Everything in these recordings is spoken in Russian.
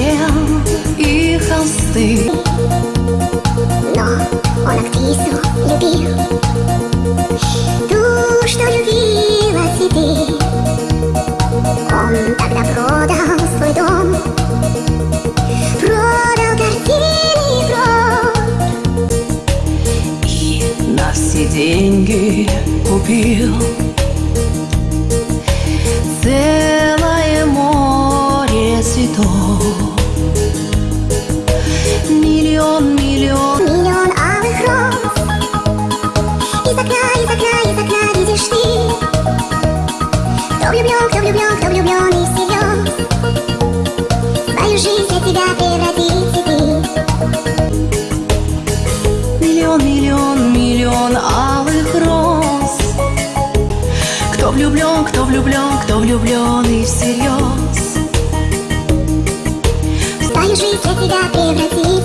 стен и холсты Но он актрису любил. Ту, что любила цветы. Он тогда продал свой дом. Продал картины и прок И на все деньги купил. Кто влюблен, кто влюблен, кто влюблен и всерьез Свою жизнь для тебя превратит цветы Миллион, миллион, миллион алых роз. Кто влюблен, кто влюблен, кто влюблен и всерьез. Свою жизнь для тебя превратит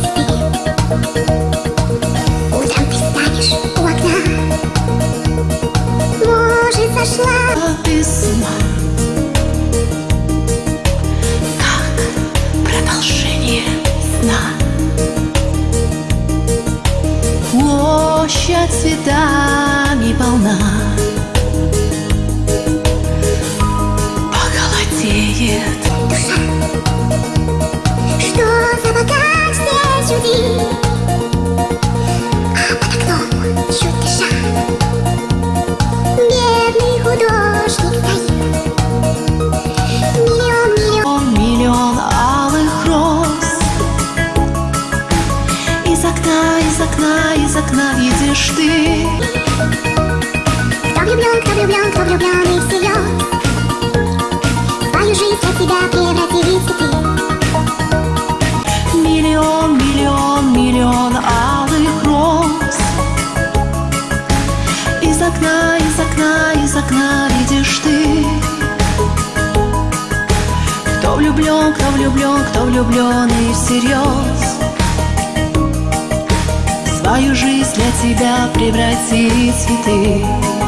сошла А ума Как продолжение сна? Площадь цветами окна, из окна, из окна видишь ты. Кто влюблен, кто влюблен, кто влюблен и всерьез Свою жизнь для тебя превратит в цветы Миллион, миллион, миллион алых роз. Из окна, из окна, из окна видишь ты. Кто влюблен, кто влюблен, кто влюблен и всерьез Свою жизнь для тебя превратит в цветы